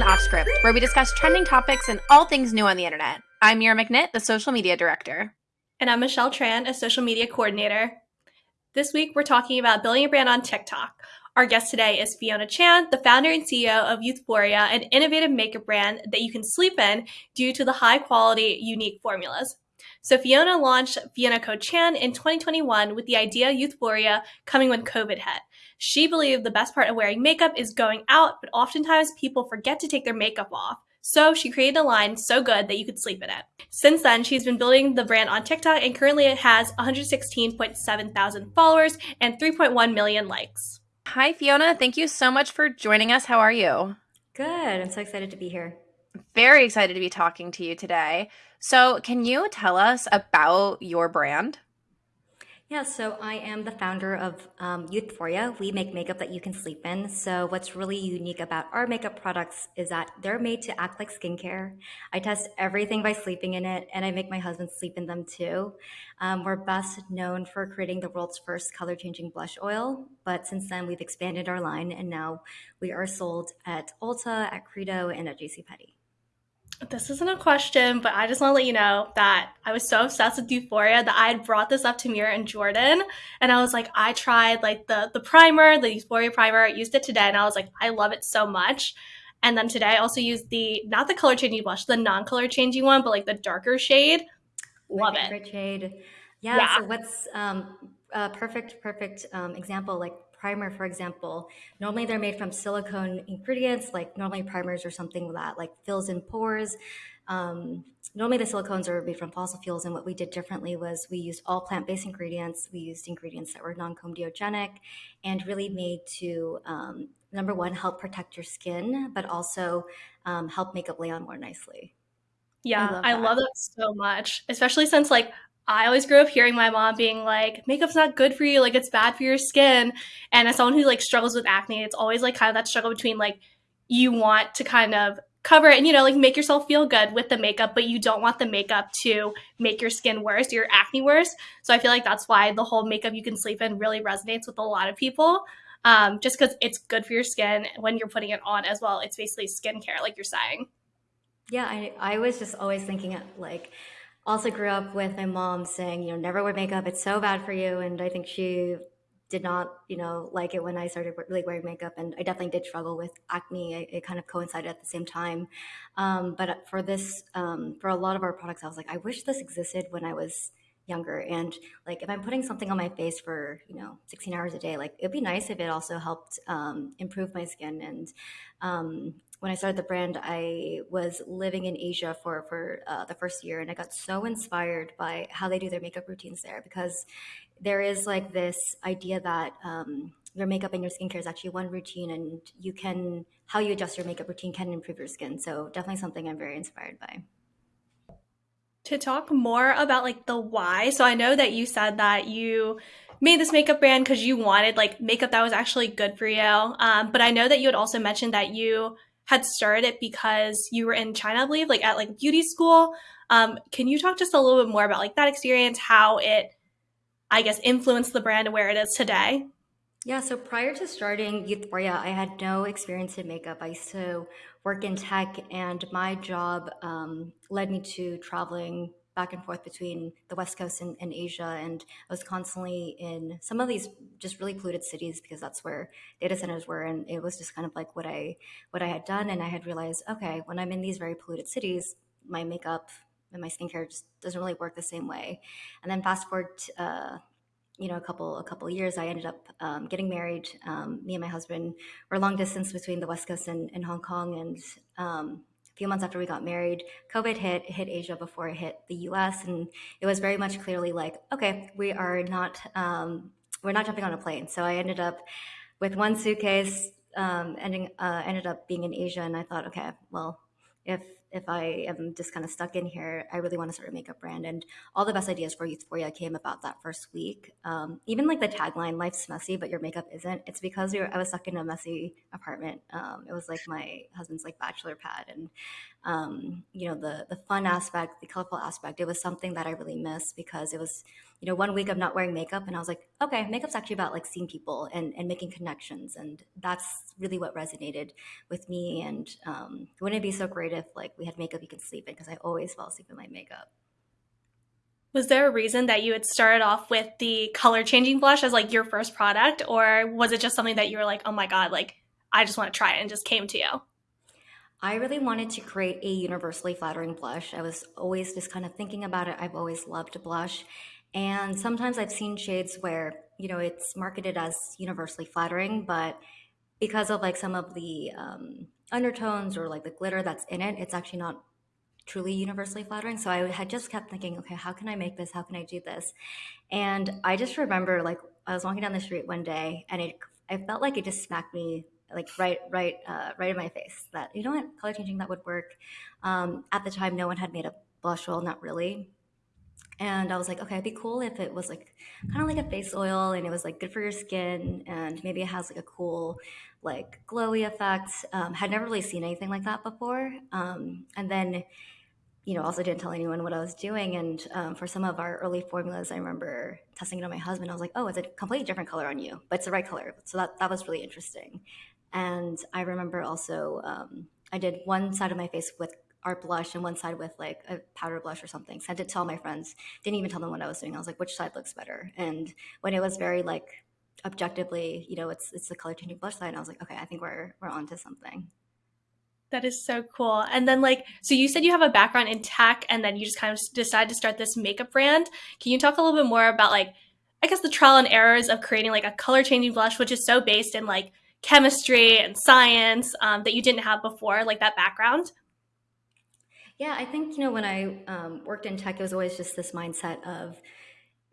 To Online Offscript, where we discuss trending topics and all things new on the internet. I'm Mira McNitt, the social media director. And I'm Michelle Tran, a social media coordinator. This week, we're talking about building a brand on TikTok. Our guest today is Fiona Chan, the founder and CEO of Youthforia, an innovative makeup brand that you can sleep in due to the high quality, unique formulas. So Fiona launched Fiona Co Chan in 2021 with the idea Youthforia coming when COVID hit. She believed the best part of wearing makeup is going out, but oftentimes people forget to take their makeup off. So she created a line so good that you could sleep in it. Since then, she's been building the brand on TikTok and currently it has 116.7 thousand followers and 3.1 million likes. Hi, Fiona. Thank you so much for joining us. How are you? Good. I'm so excited to be here. Very excited to be talking to you today. So, can you tell us about your brand? Yeah, so I am the founder of um, Youthforia. We make makeup that you can sleep in. So what's really unique about our makeup products is that they're made to act like skincare. I test everything by sleeping in it, and I make my husband sleep in them too. Um, we're best known for creating the world's first color-changing blush oil, but since then we've expanded our line, and now we are sold at Ulta, at Credo, and at JCPenney this isn't a question, but I just want to let you know that I was so obsessed with Youthforia that I had brought this up to Mira and Jordan, and I was like, I tried like the the primer, the Youthforia primer, I used it today, and I was like, I love it so much. And then today I also used the not the color changing blush, the non color changing one, but like the darker shade. Love it. Shade. Yeah, yeah. So what's um, a perfect perfect um, example like primer, for example, normally they're made from silicone ingredients, like normally primers or something that like fills in pores. Um, normally the silicones are made from fossil fuels, and what we did differently was we used all plant-based ingredients. We used ingredients that were non-comedogenic and really made to um, number one help protect your skin, but also um, help makeup lay on more nicely. Yeah, I love, I love that so much, especially since like I always grew up hearing my mom being like, makeup's not good for you, like it's bad for your skin. And as someone who like struggles with acne, it's always like kind of that struggle between like you want to kind of cover it and you know like make yourself feel good with the makeup but you don't want the makeup to make your skin worse your acne worse. So i feel like that's why the whole makeup you can sleep in really resonates with a lot of people um, just because it's good for your skin when you're putting it on as well. It's basically skincare like you're saying. Yeah i, I was just always thinking it like also grew up with my mom saying, you know, never wear makeup. It's so bad for you. And I think she did not, you know, like it when I started really wearing makeup. And I definitely did struggle with acne. It, it kind of coincided at the same time. Um, but for this, um, for a lot of our products, I was like, I wish this existed when I was younger. And like, if I'm putting something on my face for, you know, 16 hours a day, like it'd be nice if it also helped um, improve my skin. And um, when I started the brand, I was living in Asia for for uh, the first year, and I got so inspired by how they do their makeup routines there because there is like this idea that um, your makeup and your skincare is actually one routine, and you can how you adjust your makeup routine can improve your skin. So definitely something I'm very inspired by. To talk more about like the why, so I know that you said that you made this makeup brand because you wanted like makeup that was actually good for you. Um, but I know that you had also mentioned that you had started it because you were in China, I believe, like at like beauty school. Um, can you talk just a little bit more about like that experience, how it, I guess, influenced the brand where it is today? Yeah, so prior to starting Youthforia, I had no experience in makeup. I used to work in tech, and my job um, led me to traveling back and forth between the West Coast and, and, Asia. And I was constantly in some of these just really polluted cities because that's where data centers were. And it was just kind of like what I what I had done. And I had realized, okay, when I'm in these very polluted cities, my makeup and my skincare just doesn't really work the same way. And then fast forward, uh, you know, a couple a couple years, I ended up um, getting married. Um, me and my husband were long distance between the West Coast and, and Hong Kong, and um, few months after we got married, COVID hit, hit Asia before it hit the US. And it was very much clearly like, okay, we are not, um, we're not jumping on a plane. So I ended up with one suitcase, um, ending, uh, ended up being in Asia. And I thought, okay, well, if if I am just kind of stuck in here, I really want to start a makeup brand. And all the best ideas for Youthforia came about that first week. Um, even like the tagline, life's messy, but your makeup isn't. It's because I was stuck in a messy apartment. Um, it was like my husband's like bachelor pad. And, um, you know, the, the fun aspect, the colorful aspect, it was something that I really missed because it was, you know, one week of not wearing makeup and I was like, okay, makeup's actually about like seeing people and, and making connections. And that's really what resonated with me. And um, wouldn't it be so great if like we had makeup you could sleep in? Because I always fall asleep in my makeup. Was there a reason that you had started off with the color changing blush as like your first product? Or was it just something that you were like, oh my God, like I just want to try it and just came to you? I really wanted to create a universally flattering blush. I was always just kind of thinking about it. I've always loved blush. And sometimes I've seen shades where, you know, it's marketed as universally flattering, but because of like some of the um, undertones or like the glitter that's in it, it's actually not truly universally flattering. So I had just kept thinking, okay, how can I make this? How can I do this? And I just remember like I was walking down the street one day and it, I felt like it just smacked me like right, right, uh, right in my face that, you know what, color changing that would work. Um, at the time, no one had made a blush oil, not really. And I was like, okay, it'd be cool if it was like kind of like a face oil and it was like good for your skin and maybe it has like a cool like glowy effect. Um, had never really seen anything like that before. Um, and then, you know, also didn't tell anyone what I was doing. And um, for some of our early formulas, I remember testing it on my husband. I was like, oh, it's a completely different color on you, but it's the right color. So that, that was really interesting. And I remember also um, I did one side of my face with art blush and one side with like a powder blush or something. Sent it to all my friends. Didn't even tell them what I was doing. I was like, which side looks better? And when it was very like objectively, you know, it's it's the color changing blush side, I was like, okay, I think we're we're onto something. That is so cool. And then like so you said you have a background in tech and then you just kind of decided to start this makeup brand. Can you talk a little bit more about like I guess the trial and errors of creating like a color changing blush, which is so based in like chemistry and science um, that you didn't have before, like that background? Yeah, I think, you know, when I um, worked in tech, it was always just this mindset of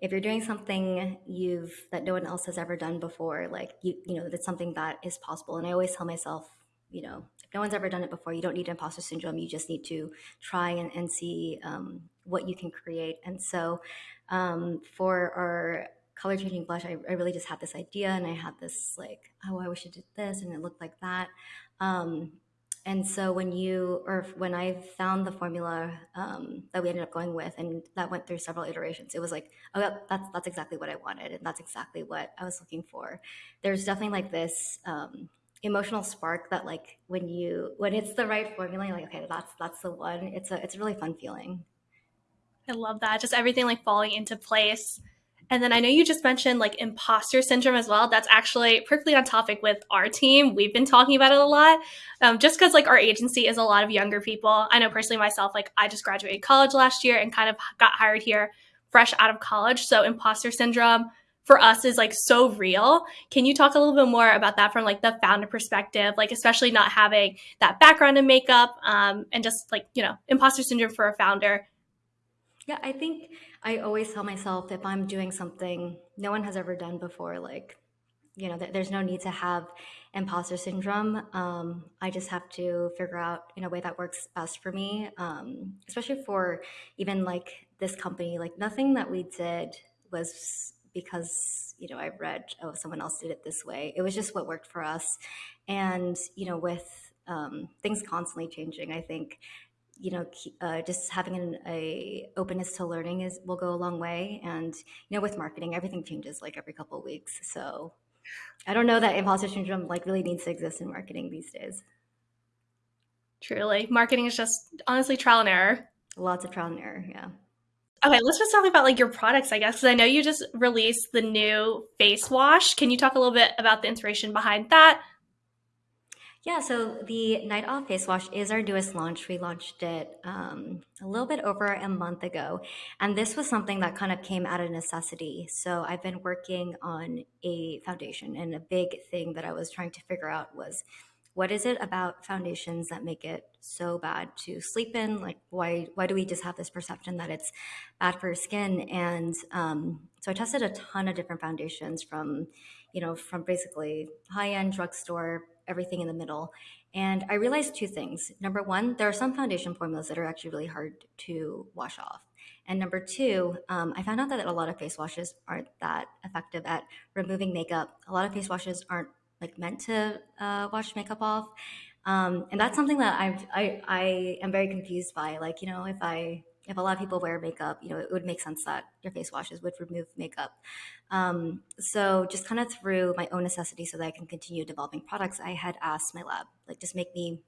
if you're doing something you've that no one else has ever done before, like you, you know, that's something that is possible. And I always tell myself, you know, if no one's ever done it before, you don't need imposter syndrome. You just need to try and, and see um, what you can create. And so um, for our color changing blush, I, I, really just had this idea and I had this like, oh, I wish I did this and it looked like that. Um, and so when you, or when I found the formula um, that we ended up going with, and that went through several iterations, it was like, oh, that's that's exactly what I wanted, and that's exactly what I was looking for. There's definitely like this um, emotional spark that, like, when you when it's the right formula, you're like, okay, that's that's the one. It's a it's a really fun feeling. I love that. Just everything like falling into place. And then I know you just mentioned like imposter syndrome as well. That's actually perfectly on topic with our team. We've been talking about it a lot. Um, just because like our agency is a lot of younger people. I know personally myself, like I just graduated college last year and kind of got hired here fresh out of college. So imposter syndrome for us is like so real. Can you talk a little bit more about that from like the founder perspective, like especially not having that background in makeup um, and just like, you know, imposter syndrome for a founder? Yeah, I think I always tell myself if I'm doing something no one has ever done before, like, you know, th- there's no need to have imposter syndrome. Um, I just have to figure out in a way that works best for me, um, especially for even like this company. Like, nothing that we did was because, you know, I read, oh, someone else did it this way. It was just what worked for us. And, you know, with um, things constantly changing, I think you know, uh, just having an a openness to learning is will go a long way. And you know, with marketing, everything changes like every couple of weeks. So I don't know that imposter syndrome like really needs to exist in marketing these days. Truly, marketing is just honestly trial and error. Lots of trial and error. Yeah. Okay, let's just talk about like your products, I guess, because I know you just released the new face wash. Can you talk a little bit about the inspiration behind that? Yeah, so the Night Off Face Wash is our newest launch. We launched it um, a little bit over a month ago. And this was something that kind of came out of necessity. So I've been working on a foundation, and a big thing that I was trying to figure out was what is it about foundations that make it so bad to sleep in? Like, why why do we just have this perception that it's bad for your skin? And um, so I tested a ton of different foundations from, you know, from basically high end drugstore everything in the middle. And I realized two things. Number one, there are some foundation formulas that are actually really hard to wash off. And number two, um, I found out that a lot of face washes aren't that effective at removing makeup. A lot of face washes aren't like meant to uh, wash makeup off. Um, and that's something that I've, I, I am very confused by. Like, you know, if I, if a lot of people wear makeup, you know, it would make sense that your face washes would remove makeup. Um, so just kind of through my own necessity so that I can continue developing products, I had asked my lab, like, just make me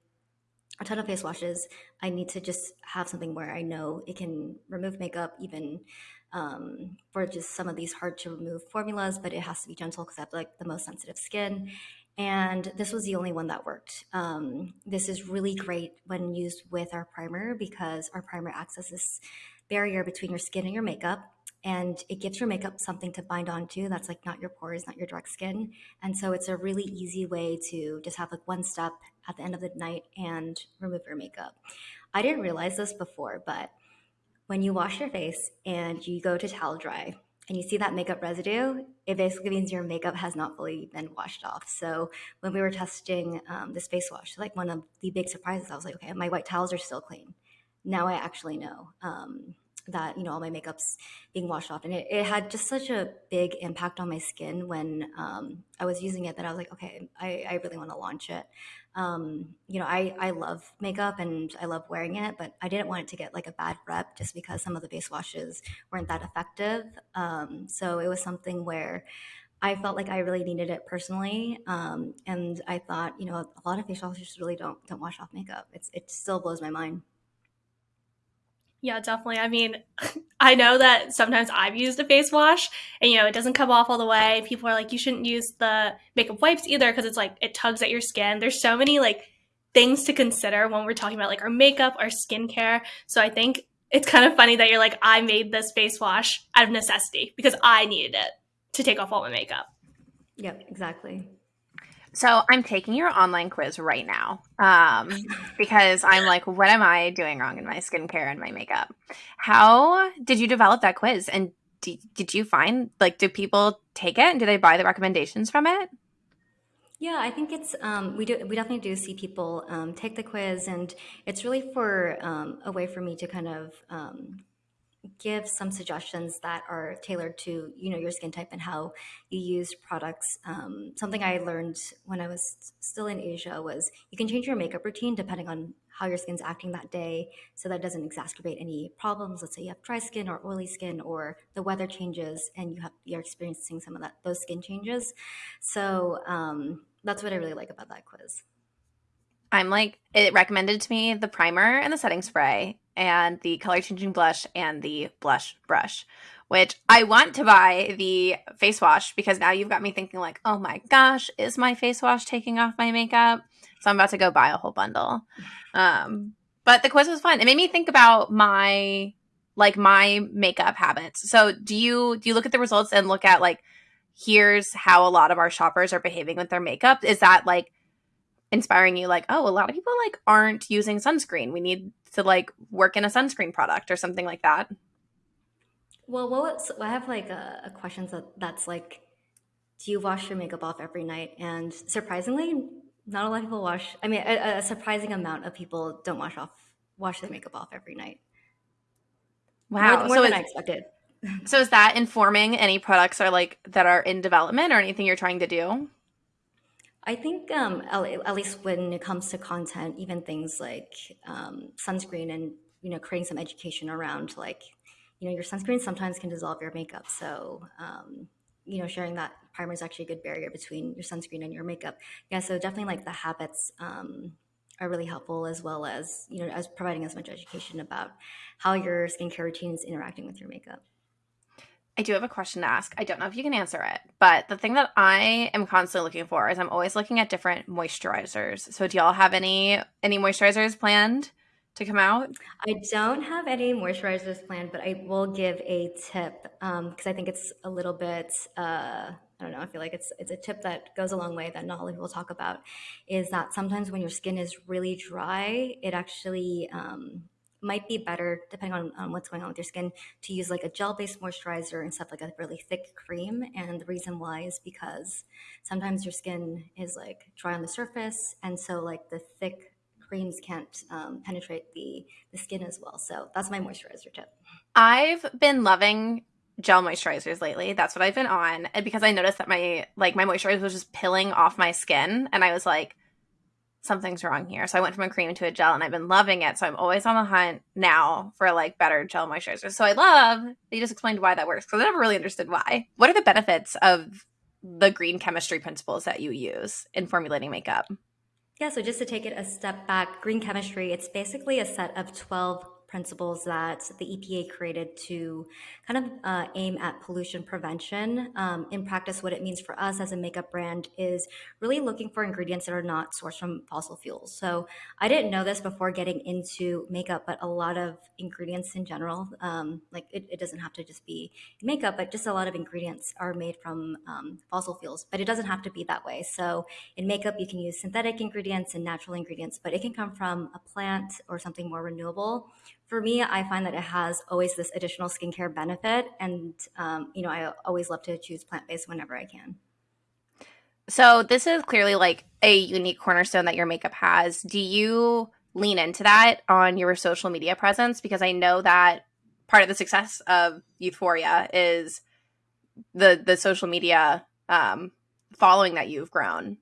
a ton of face washes. I need to just have something where I know it can remove makeup, even um, for just some of these hard to remove formulas, but it has to be gentle because I have like the most sensitive skin. And this was the only one that worked. Um, this is really great when used with our primer because our primer acts as this barrier between your skin and your makeup and it gives your makeup something to bind onto that's like not your pores, not your direct skin. And so it's a really easy way to just have like one step at the end of the night and remove your makeup. I didn't realize this before, but when you wash your face and you go to towel dry and you see that makeup residue, it basically means your makeup has not fully been washed off. So when we were testing um, this face wash, like one of the big surprises, I was like, okay, my white towels are still clean. Now I actually know. Um, that you know all my makeup's being washed off and it, it had just such a big impact on my skin when um, i was using it that i was like okay i, I really want to launch it um, you know I, I love makeup and i love wearing it but i didn't want it to get like a bad rep just because some of the face washes weren't that effective um, so it was something where I felt like I really needed it personally, um, and I thought, you know, a lot of face washes really don't don't wash off makeup. It's it still blows my mind. Yeah, definitely. I mean, I know that sometimes I've used a face wash and, you know, it doesn't come off all the way. People are like, you shouldn't use the makeup wipes either because it's like it tugs at your skin. There's so many like things to consider when we're talking about like our makeup, our skincare. So I think it's kind of funny that you're like, I made this face wash out of necessity because I needed it to take off all my makeup. Yep, exactly. So I'm taking your online quiz right now um, because I'm like, what am I doing wrong in my skincare and my makeup? How did you develop that quiz? And did you find like, do people take it and do they buy the recommendations from it? Yeah, I think it's um, we do we definitely do see people um, take the quiz, and it's really for um, a way for me to kind of um, give some suggestions that are tailored to you know your skin type and how you use products. Um, something i learned when i was still in asia was you can change your makeup routine depending on how your skin's acting that day. So that doesn't exacerbate any problems. Let's say you have dry skin or oily skin or the weather changes and you have you're experiencing some of that those skin changes. So um, that's what i really like about that quiz. I'm like, it recommended to me the primer and the setting spray and the color changing blush and the blush brush, which I want to buy the face wash because now you've got me thinking like, oh my gosh, is my face wash taking off my makeup? So I'm about to go buy a whole bundle. Um, but the quiz was fun. It made me think about my like my makeup habits. So do you do you look at the results and look at like here's how a lot of our shoppers are behaving with their makeup? Is that like inspiring you like, oh, a lot of people like aren't using sunscreen. We need to like work in a sunscreen product or something like that? Well, what was, I have like a, a question that, that's like, do you wash your makeup off every night? And surprisingly, not a lot of people wash. I mean, a, a surprising amount of people don't wash off wash their makeup off every night. Wow, more, more so than is, I expected. So is that informing any products are like that are in development or anything you're trying to do? I think um, at least when it comes to content, even things like um, sunscreen and you know creating some education around like you know your sunscreen sometimes can dissolve your makeup. So um, you know sharing that primer is actually a good barrier between your sunscreen and your makeup. Yeah, so definitely like the habits um, are really helpful as well as you know as providing as much education about how your skincare routine is interacting with your makeup. I do have a question to ask. I don't know if you can answer it, but the thing that I am constantly looking for is I'm always looking at different moisturizers. So do y'all have any any moisturizers planned to come out? I don't have any moisturizers planned, but I will give a tip because um, I think it's a little bit. Uh, I don't know. I feel like it's it's a tip that goes a long way that not a lot of people talk about. Is that sometimes when your skin is really dry, it actually um, might be better depending on, on what's going on with your skin to use like a gel-based moisturizer instead of like a really thick cream. And the reason why is because sometimes your skin is like dry on the surface and so like the thick creams can't um, penetrate the the skin as well. So that's my moisturizer tip. I've been loving gel moisturizers lately. That's what i've been on. And because i noticed that my like my moisturizer was just pilling off my skin and i was like something's wrong here. So I went from a cream to a gel and I've been loving it. So I'm always on the hunt now for like better gel moisturizers. So I love that you just explained why that works because I never really understood why. What are the benefits of the green chemistry principles that you use in formulating makeup? Yeah, so just to take it a step back, green chemistry, it's basically a set of 12 principles that the EPA created to kind of uh, aim at pollution prevention. Um, in practice, what it means for us as a makeup brand is really looking for ingredients that are not sourced from fossil fuels. So I didn't know this before getting into makeup, but a lot of ingredients in general, um, like it, it, doesn't have to just be makeup, but just a lot of ingredients are made from um, fossil fuels, but it doesn't have to be that way. So in makeup, you can use synthetic ingredients and natural ingredients, but it can come from a plant or something more renewable for me, I find that it has always this additional skincare benefit. And, um, you know, I always love to choose plant based whenever I can. So, this is clearly like a unique cornerstone that your makeup has. Do you lean into that on your social media presence? Because I know that part of the success of Youthforia is the the social media um, following that you've grown.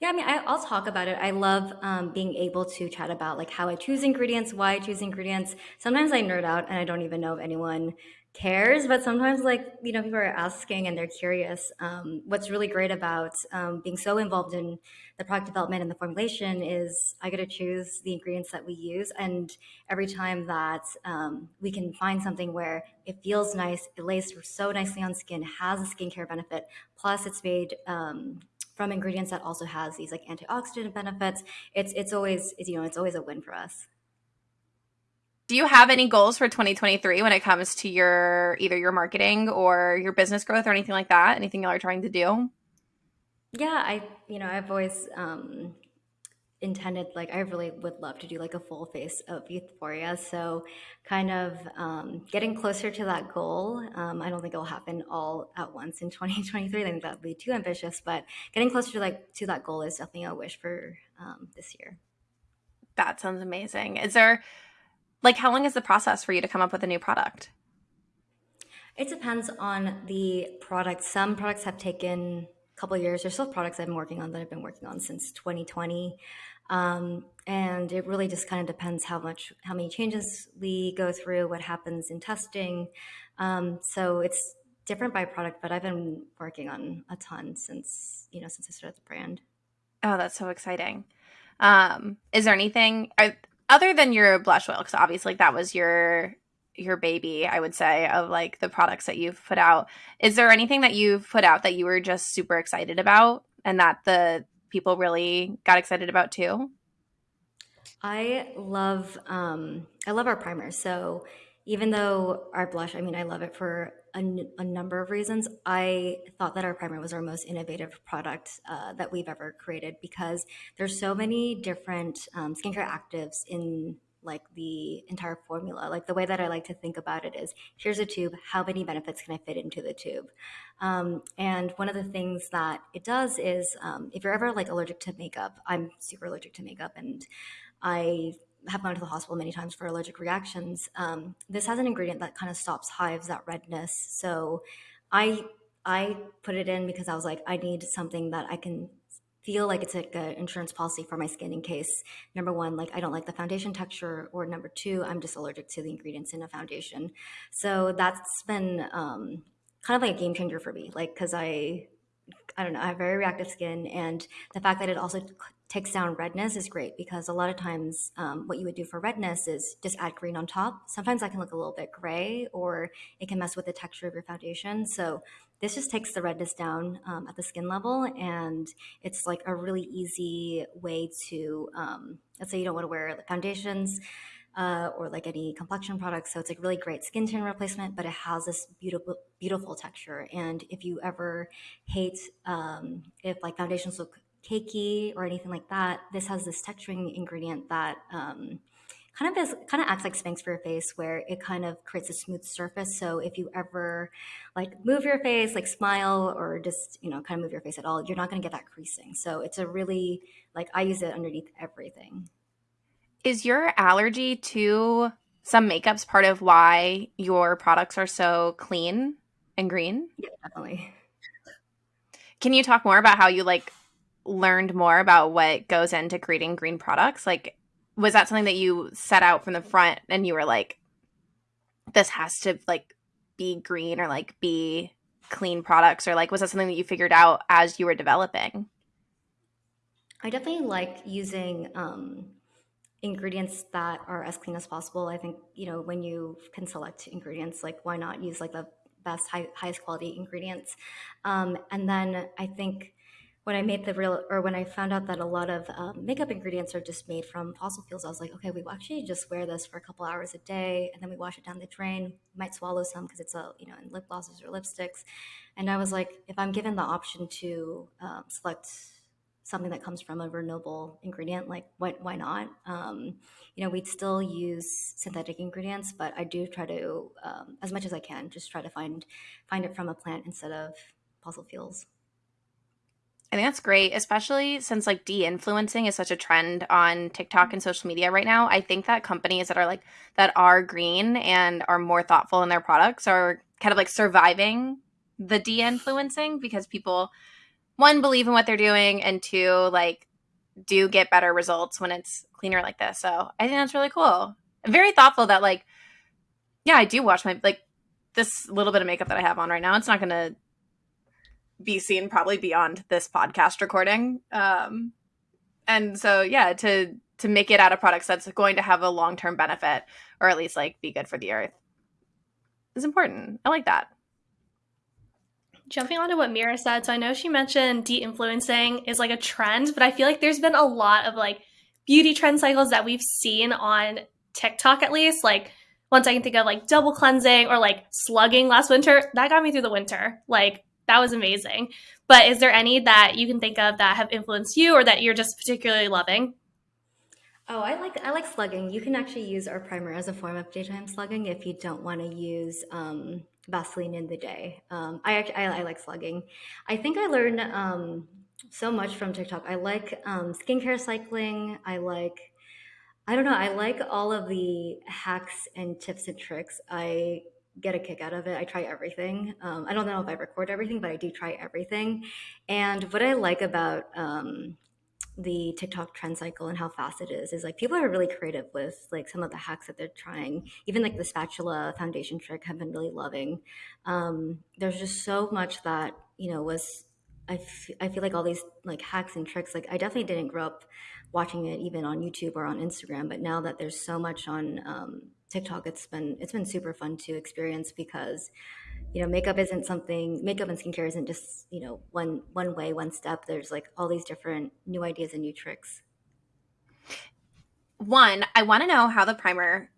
Yeah, I mean, I, will talk about it. I love um, being able to chat about like how I choose ingredients, why I choose ingredients. Sometimes I nerd out and I don't even know if anyone cares, but sometimes like you know people are asking and they're curious. Um, what's really great about um, being so involved in the product development and the formulation is I get to choose the ingredients that we use, and every time that um, we can find something where it feels nice, it lays so nicely on skin, has a skincare benefit, plus it's made um, from ingredients that also has these like antioxidant benefits it's it's always it's, you know it's always a win for us. Do you have any goals for 2023 when it comes to your either your marketing or your business growth or anything like that? Anything y'all are trying to do? Yeah i you know i've always um intended like i really would love to do like a full face of Youthforia. So kind of um, getting closer to that goal um, i don't think it'll happen all at once in 2023 i think that would be too ambitious but getting closer to like to that goal is definitely a wish for um, this year. That sounds amazing. Is there like how long is the process for you to come up with a new product? It depends on the product. Some products have taken a couple years. There's still products i've been working on that i've been working on since 2020 um, and it really just kind of depends how much, how many changes we go through, what happens in testing. Um, so it's different by product, but I've been working on a ton since, you know, since I started the brand. Oh, that's so exciting. Um, is there anything are, other than your blush oil? Because obviously that was your your baby, I would say, of like the products that you've put out. Is there anything that you've put out that you were just super excited about and that the people really got excited about too? I love um, I love our primer. So even though our blush, I mean, I love it for a, a number of reasons. I thought that our primer was our most innovative product uh, that we've ever created because there's so many different um, skincare actives in like the entire formula. Like the way that I like to think about it is here's a tube, how many benefits can I fit into the tube? Um, and one of the things that it does is um, if you're ever like allergic to makeup, I'm super allergic to makeup and I have gone to the hospital many times for allergic reactions. Um, this has an ingredient that kind of stops hives, that redness. So I I put it in because I was like, I need something that I can feel like it's like an insurance policy for my skin in case number one like i don't like the foundation texture or number two i'm just allergic to the ingredients in a foundation. So that's been um, kind of like a game changer for me like because i i don't know i have very reactive skin and the fact that it also takes down redness is great because a lot of times um, what you would do for redness is just add green on top. Sometimes that can look a little bit gray or it can mess with the texture of your foundation. So this just takes the redness down um, at the skin level, and it's like a really easy way to, um, let's say you don't want to wear foundations uh, or like any complexion products. So it's like really great skin tone replacement, but it has this beautiful, beautiful texture. And if you ever hate um, if like foundations look cakey or anything like that, this has this texturing ingredient that um, kind of is kind of acts like Spanx for your face, where it kind of creates a smooth surface. So if you ever like move your face, like smile, or just you know kind of move your face at all, you're not going to get that creasing. So it's a really like I use it underneath everything. Is your allergy to some makeups part of why your products are so clean and green? Yeah, definitely. Can you talk more about how you like learned more about what goes into creating green products? Like, was that something that you set out from the front and you were like, this has to like be green or like be clean products? Or like, was that something that you figured out as you were developing? I definitely like using um, ingredients that are as clean as possible. I think, you know, when you can select ingredients, like why not use like the best, high, highest quality ingredients? Um, and then I think when I made the real, or when I found out that a lot of um, makeup ingredients are just made from fossil fuels, I was like, okay, we actually just wear this for a couple hours a day, and then we wash it down the drain. We might swallow some because it's a, you know, in lip glosses or lipsticks. And I was like, if I'm given the option to um, select something that comes from a renewable ingredient, like why, why not? Um, you know, we'd still use synthetic ingredients, but I do try to, um, as much as I can, just try to find find it from a plant instead of fossil fuels. I think that's great, especially since like de-influencing is such a trend on TikTok and social media right now. I think that companies that are like that are green and are more thoughtful in their products are kind of like surviving the de-influencing because people one believe in what they're doing and two like do get better results when it's cleaner like this so i think that's really cool very thoughtful that like yeah i do wash my like this little bit of makeup that i have on right now it's not gonna be seen probably beyond this podcast recording um and so yeah to to make it out of products that's going to have a long-term benefit or at least like be good for the earth is important i like that Jumping on to what Mira said, so I know she mentioned de-influencing is like a trend, but I feel like there's been a lot of like beauty trend cycles that we've seen on TikTok at least. Like once I can think of like double cleansing or like slugging last winter, that got me through the winter. Like that was amazing. But is there any that you can think of that have influenced you or that you're just particularly loving? Oh, I like I like slugging. You can actually use our primer as a form of daytime slugging if you don't want to use um, Vaseline in the day. Um, I I, I, like slugging. I think I learned um, so much from TikTok. I like um, skincare cycling. I like I don't know. I like all of the hacks and tips and tricks. I get a kick out of it. I try everything. Um, I don't know if I record everything, but I do try everything. And what I like about um, the TikTok trend cycle and how fast it is is like people are really creative with like some of the hacks that they're trying. Even like the spatula foundation trick, I've been really loving. Um, there's just so much that you know was I, f- I feel like all these like hacks and tricks. Like I definitely didn't grow up watching it even on YouTube or on Instagram, but now that there's so much on um, TikTok, it's been it's been super fun to experience because you know makeup isn't something makeup and skincare isn't just you know one one way one step there's like all these different new ideas and new tricks one i want to know how the primer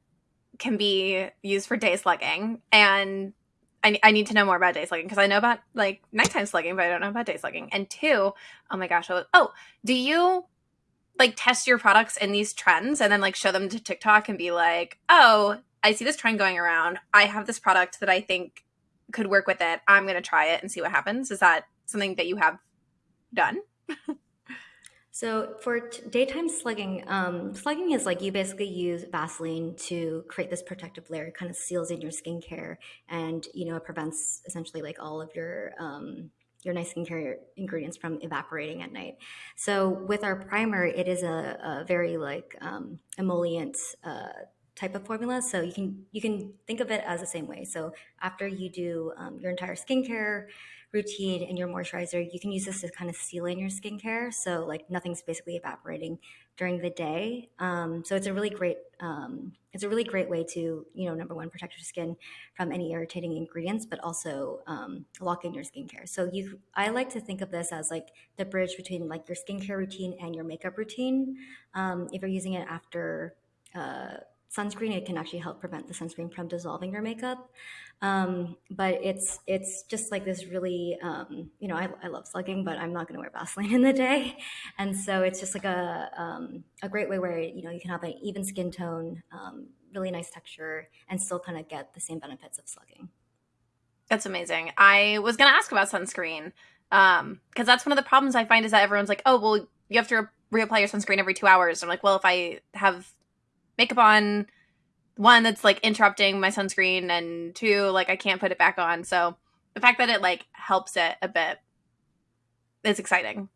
can be used for day slugging and I, I need to know more about day slugging because I know about like nighttime slugging, but I don't know about day slugging. And two, oh my gosh, oh, oh, do you like test your products in these trends and then like show them to TikTok and be like, oh, I see this trend going around. I have this product that I think could work with it. I'm going to try it and see what happens. Is that something that you have done? so for t- daytime slugging, um, slugging is like you basically use Vaseline to create this protective layer. It kind of seals in your skincare, and you know it prevents essentially like all of your um, your nice skincare ingredients from evaporating at night. So with our primer, it is a, a very like um, emollient. Uh, type of formula. So you can you can think of it as the same way. So after you do um, your entire skincare routine and your moisturizer, you can use this to kind of seal in your skincare. So like nothing's basically evaporating during the day. Um, so it's a really great um, it's a really great way to you know number one protect your skin from any irritating ingredients, but also um, lock in your skincare. So you I like to think of this as like the bridge between like your skincare routine and your makeup routine. Um, if you're using it after uh, sunscreen. It can actually help prevent the sunscreen from dissolving your makeup. Um, but it's it's just like this really, um, you know, I, I love slugging, but I'm not going to wear Vaseline in the day, and so it's just like a um, a great way where you know you can have an even skin tone, um, really nice texture, and still kind of get the same benefits of slugging. That's amazing. I was going to ask about sunscreen because um, that's one of the problems I find is that everyone's like, oh, well, you have to reapply your sunscreen every two hours. I'm like, well, if I have makeup on, one that's like interrupting my sunscreen, and two, like I can't put it back on. So the fact that it like helps it a bit is exciting.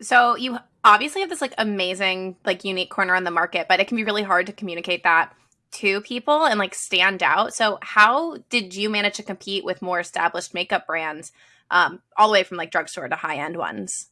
So you obviously have this like amazing, like unique corner on the market, but it can be really hard to communicate that to people and like stand out. So how did you manage to compete with more established makeup brands, um, all the way from like drugstore to high end ones?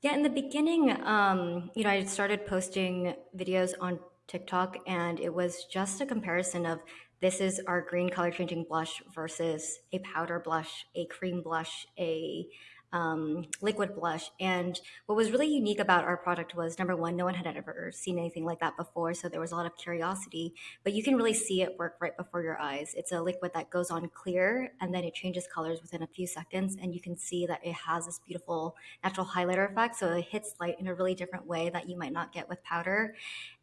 Yeah, in the beginning, um, you know, I started posting videos on TikTok, and it was just a comparison of this is our green color changing blush versus a powder blush, a cream blush, a um, liquid blush. And what was really unique about our product was number one, no one had ever seen anything like that before. So there was a lot of curiosity, but you can really see it work right before your eyes. It's a liquid that goes on clear and then it changes colors within a few seconds. And you can see that it has this beautiful natural highlighter effect. So it hits light in a really different way that you might not get with powder.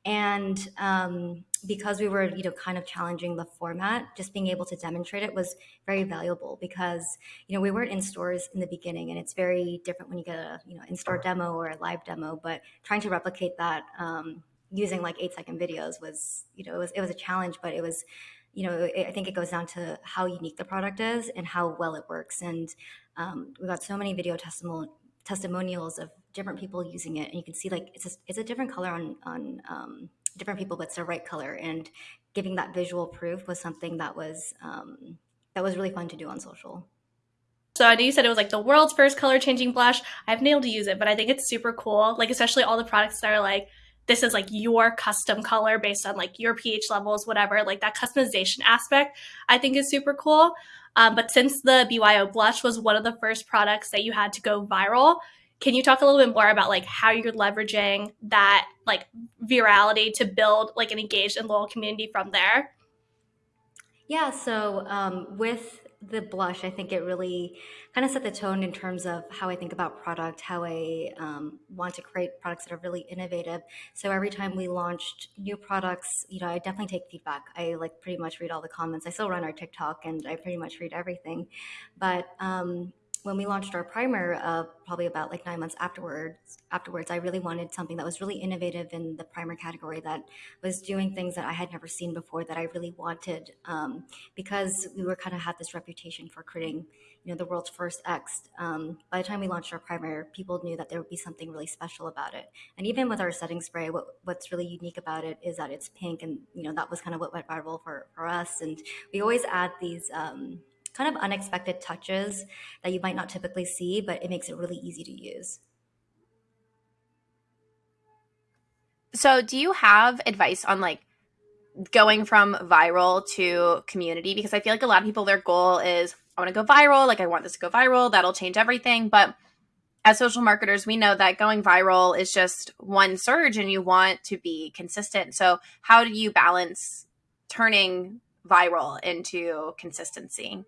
And um, because we were, you know, kind of challenging the format, just being able to demonstrate it was very valuable because, you know, we weren't in stores in the beginning and it's very different when you get a, you know, in-store demo or a live demo, but trying to replicate that um, using like eight second videos was, you know, it was, it was a challenge, but it was, you know, it, I think it goes down to how unique the product is and how well it works. And um, we got so many video testimonials testimonials of different people using it, and you can see like it's a, it's a different color on on um, different people, but it's the right color. And giving that visual proof was something that was um, that was really fun to do on social. So I you said it was like the world's first color changing blush. I've nailed to use it, but I think it's super cool. Like especially all the products that are like this is like your custom color based on like your pH levels, whatever. Like that customization aspect, I think is super cool. Um, but since the BYO blush was one of the first products that you had to go viral, can you talk a little bit more about like how you're leveraging that like virality to build like an engaged and loyal community from there? Yeah, so um, with the blush, I think it really kind of set the tone in terms of how I think about product, how I um, want to create products that are really innovative. So every time we launched new products, you know, I definitely take feedback. I like pretty much read all the comments. I still run our TikTok and I pretty much read everything. But um, when we launched our primer, uh, probably about like nine months afterwards, afterwards, I really wanted something that was really innovative in the primer category that was doing things that I had never seen before that I really wanted um, because we were kind of had this reputation for creating, you know, the world's first X. Um, by the time we launched our primer, people knew that there would be something really special about it. And even with our setting spray, what, what's really unique about it is that it's pink, and you know that was kind of what went viral for for us. And we always add these. Um, kind of unexpected touches that you might not typically see, but it makes it really easy to use. So, do you have advice on like going from viral to community? Because I feel like a lot of people, their goal is, I want to go viral. Like, I want this to go viral. That'll change everything. But as social marketers, we know that going viral is just one surge and you want to be consistent. So, how do you balance turning viral into consistency?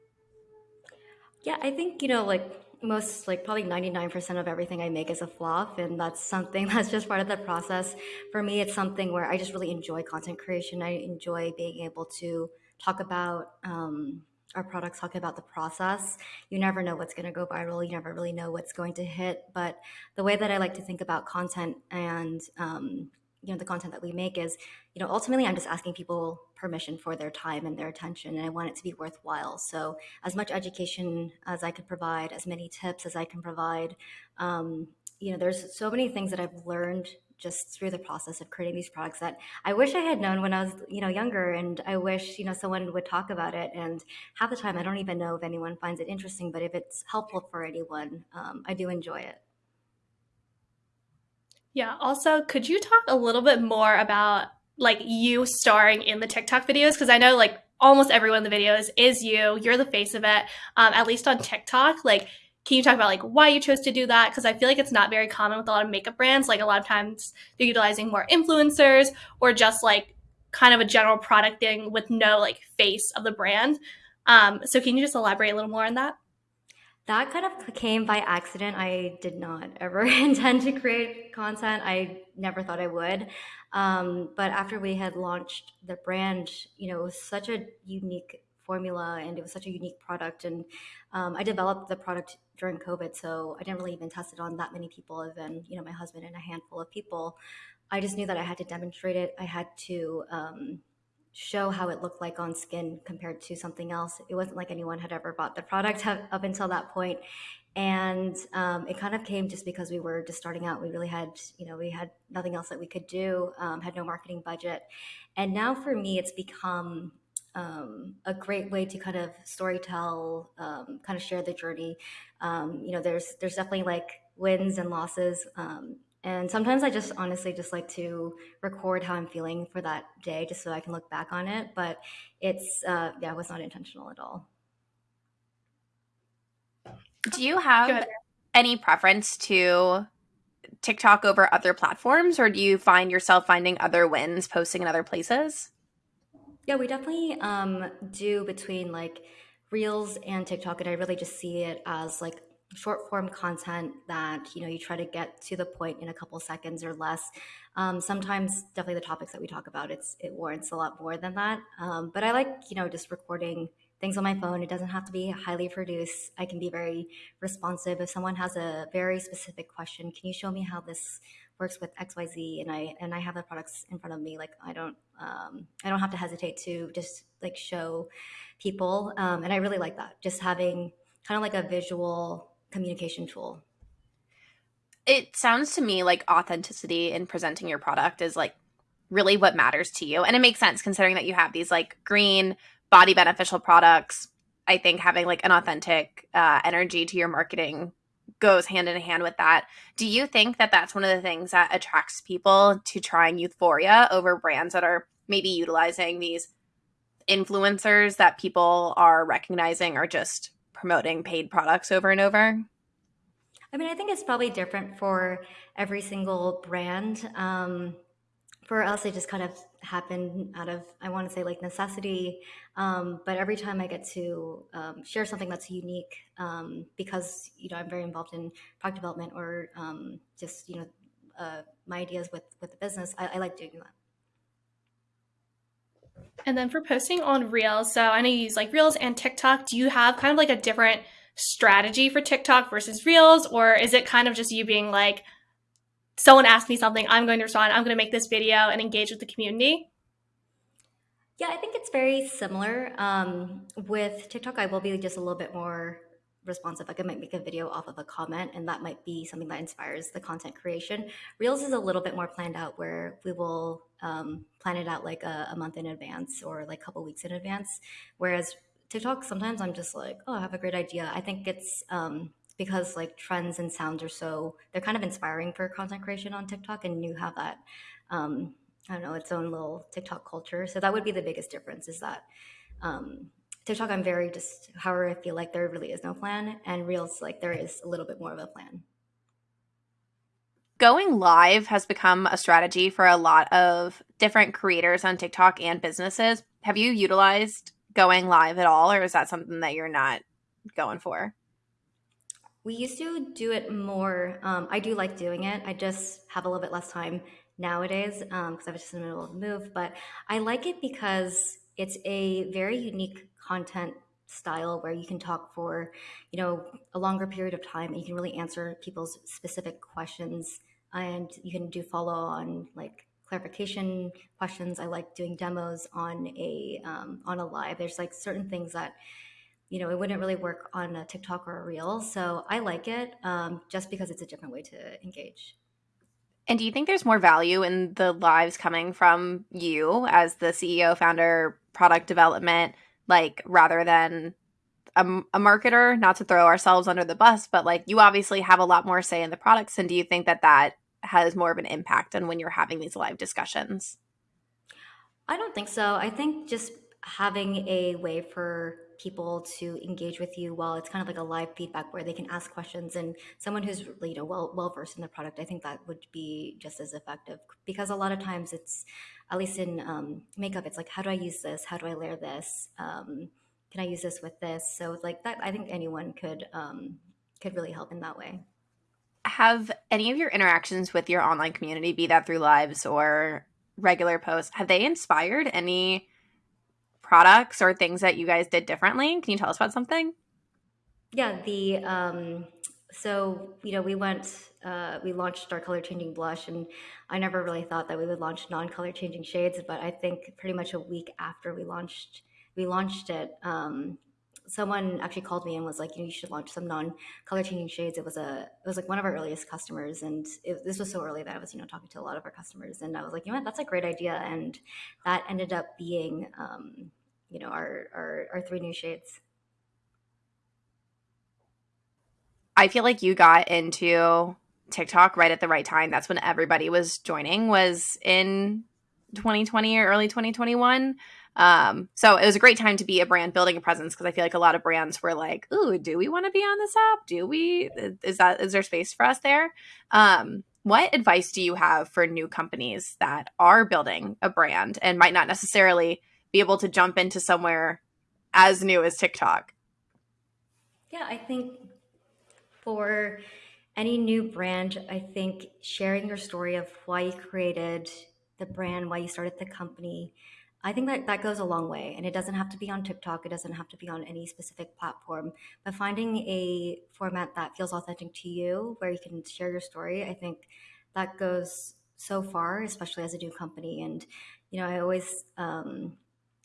Yeah, I think, you know, like most, like probably 99% of everything I make is a flop. And that's something that's just part of the process. For me, it's something where I just really enjoy content creation. I enjoy being able to talk about, um, our products talk about the process. You never know what's going to go viral. You never really know what's going to hit. But the way that I like to think about content and um, you know the content that we make is you know ultimately i'm just asking people permission for their time and their attention and i want it to be worthwhile so as much education as i could provide as many tips as i can provide um, you know there's so many things that i've learned just through the process of creating these products that i wish i had known when i was you know younger and i wish you know someone would talk about it and half the time i don't even know if anyone finds it interesting but if it's helpful for anyone um, i do enjoy it yeah. Also, could you talk a little bit more about like you starring in the TikTok videos? Because I know like almost everyone in the videos is you. You're the face of it. Um, at least on TikTok. Like, can you talk about like why you chose to do that? Because I feel like it's not very common with a lot of makeup brands. Like a lot of times they're utilizing more influencers or just like kind of a general product thing with no like face of the brand. Um, so can you just elaborate a little more on that? That kind of came by accident. I did not ever intend to create content. I never thought I would. Um, but after we had launched the brand, you know, it was such a unique formula and it was such a unique product. And um, I developed the product during COVID, so I didn't really even test it on that many people, than you know my husband and a handful of people. I just knew that I had to demonstrate it. I had to um, show how it looked like on skin compared to something else. It wasn't like anyone had ever bought the product up until that point. And um, it kind of came just because we were just starting out. We really had, you know, we had nothing else that we could do, um, had no marketing budget. And now for me, it's become um, a great way to kind of storytell, um, kind of share the journey. Um, you know, there's there's definitely like wins and losses. Um, and sometimes I just honestly just like to record how I'm feeling for that day just so I can look back on it. But it's, uh, yeah, it was not intentional at all. Do you have any preference to TikTok over other platforms, or do you find yourself finding other wins posting in other places? Yeah, we definitely um, do between like Reels and TikTok, and I really just see it as like short form content that you know you try to get to the point in a couple seconds or less. Um, sometimes definitely the topics that we talk about it's it warrants a lot more than that. Um, but i like you know just recording things on my phone. It doesn't have to be highly produced. I can be very responsive. If someone has a very specific question can you show me how this works with xyz and i and i have the products in front of me like i don't um, i don't have to hesitate to just like show people. Um, and i really like that. Just having kind of like a visual communication tool. It sounds to me like authenticity in presenting your product is like really what matters to you. And it makes sense considering that you have these like green, body beneficial products. I think having like an authentic uh, energy to your marketing goes hand in hand with that. Do you think that that's one of the things that attracts people to trying Youthforia over brands that are maybe utilizing these influencers that people are recognizing are just promoting paid products over and over? I mean, I think it's probably different for every single brand. Um, for us, it just kind of happened out of, I want to say, like necessity. Um, but every time I get to um, share something that's unique, um, because you know I'm very involved in product development or um, just you know uh, my ideas with with the business, I, I like doing that. And then for posting on Reels, so I know you use like Reels and TikTok. Do you have kind of like a different strategy for TikTok versus Reels, or is it kind of just you being like, someone asked me something, I'm going to respond, I'm going to make this video and engage with the community? Yeah, I think it's very similar. Um, with TikTok, I will be just a little bit more responsive. I might make a video off of a comment, and that might be something that inspires the content creation. Reels is a little bit more planned out, where we will um, plan it out like a, a, month in advance or like a couple weeks in advance. Whereas TikTok, sometimes I'm just like, oh, I have a great idea. I think it's um, because like trends and sounds are so they're kind of inspiring for content creation on TikTok, and you have that. Um, I don't know, its own little TikTok culture. So that would be the biggest difference is that um, TikTok, I'm very just however I feel like there really is no plan, and Reels, like there is a little bit more of a plan. Going live has become a strategy for a lot of different creators on TikTok and businesses. Have you utilized going live at all, or is that something that you're not going for? We used to do it more. Um, I do like doing it. I just have a little bit less time nowadays because um, I was just in the middle of the move. But I like it because it's a very unique content style where you can talk for you know a longer period of time and you can really answer people's specific questions. And you can do follow on like clarification questions. I like doing demos on a um, on a live. There's like certain things that you know it wouldn't really work on a tiktok or a reel. So i like it um, just because it's a different way to engage. And do you think there's more value in the lives coming from you as the ceo founder product development like rather than a, a, marketer not to throw ourselves under the bus but like you obviously have a lot more say in the products and do you think that that has more of an impact on when you're having these live discussions? I don't think so. I think just having a way for people to engage with you while it's kind of like a live feedback where they can ask questions and someone who's you know well well versed in the product i think that would be just as effective because a lot of times it's at least in um, makeup, it's like, how do I use this? How do I layer this? Um, can I use this with this? So like that, I think anyone could um, could really help in that way. Have any of your interactions with your online community, be that through lives or regular posts, have they inspired any products or things that you guys did differently? Can you tell us about something? Yeah, the um, so you know we went uh, we launched our color changing blush and i never really thought that we would launch non-color changing shades but i think pretty much a week after we launched we launched it um, someone actually called me and was like you know you should launch some non-color changing shades it was a it was like one of our earliest customers and it, this was so early that i was you know talking to a lot of our customers and i was like you know what that's a great idea and that ended up being um, you know our, our our three new shades I feel like you got into TikTok right at the right time. That's when everybody was joining was in 2020 or early 2021. Um, so it was a great time to be a brand building a presence because I feel like a lot of brands were like, "Ooh, do we want to be on this app? Do we? Is that is there space for us there?" Um, what advice do you have for new companies that are building a brand and might not necessarily be able to jump into somewhere as new as TikTok? Yeah, I think for any new brand, I think sharing your story of why you created the brand, why you started the company, I think that that goes a long way. And it doesn't have to be on TikTok, it doesn't have to be on any specific platform. But finding a format that feels authentic to you, where you can share your story, I think that goes so far, especially as a new company. And, you know, I always um,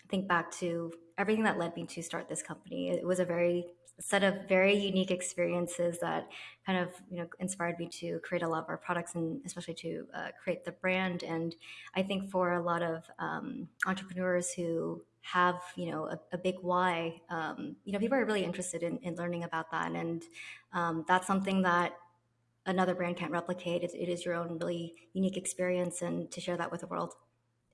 think back to everything that led me to start this company. It was a very set of very unique experiences that kind of you know inspired me to create a lot of our products and especially to uh, create the brand. And i think for a lot of um, entrepreneurs who have you know a, a big why um, you know people are really interested in, in learning about that. And um, that's something that another brand can't replicate. It, it is your own really unique experience and to share that with the world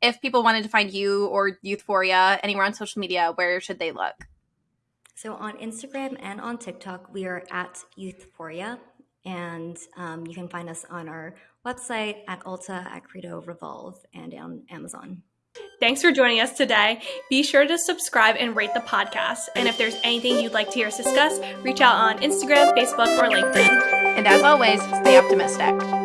if people wanted to find you or youthforia anywhere on social media where should they look so on Instagram and on TikTok, we are at Youthforia, and um, you can find us on our website at Ulta, at Credo Revolve, and on Amazon. Thanks for joining us today. Be sure to subscribe and rate the podcast. And if there's anything you'd like to hear us discuss, reach out on Instagram, Facebook, or LinkedIn. And as always, stay optimistic.